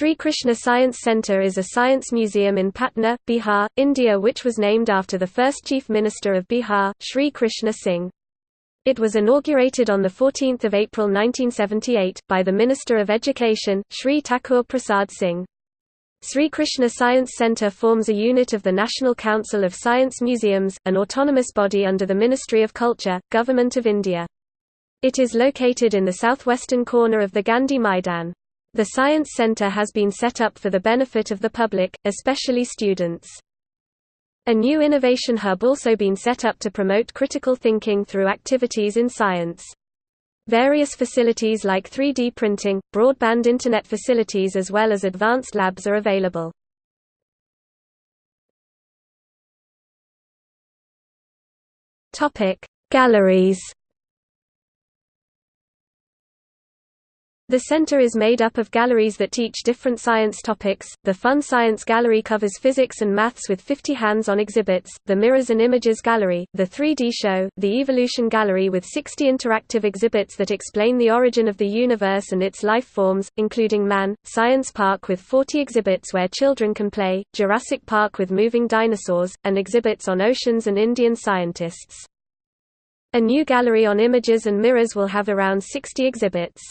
Sri Krishna Science Centre is a science museum in Patna, Bihar, India which was named after the first Chief Minister of Bihar, Sri Krishna Singh. It was inaugurated on 14 April 1978, by the Minister of Education, Sri Thakur Prasad Singh. Sri Krishna Science Centre forms a unit of the National Council of Science Museums, an autonomous body under the Ministry of Culture, Government of India. It is located in the southwestern corner of the Gandhi Maidan. The Science Center has been set up for the benefit of the public, especially students. A new innovation hub also been set up to promote critical thinking through activities in science. Various facilities like 3D printing, broadband internet facilities as well as advanced labs are available. Galleries The center is made up of galleries that teach different science topics. The Fun Science Gallery covers physics and maths with 50 hands-on exhibits, the Mirrors and Images Gallery, the 3D Show, the Evolution Gallery with 60 interactive exhibits that explain the origin of the universe and its life forms, including man, Science Park with 40 exhibits where children can play, Jurassic Park with moving dinosaurs, and exhibits on oceans and Indian scientists. A new gallery on images and mirrors will have around 60 exhibits.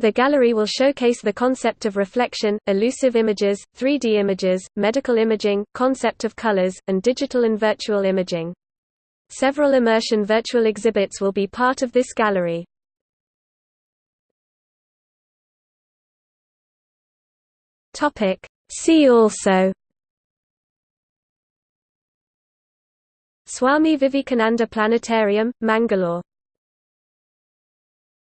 The gallery will showcase the concept of reflection, elusive images, 3D images, medical imaging, concept of colors, and digital and virtual imaging. Several immersion virtual exhibits will be part of this gallery. See also Swami Vivekananda Planetarium, Mangalore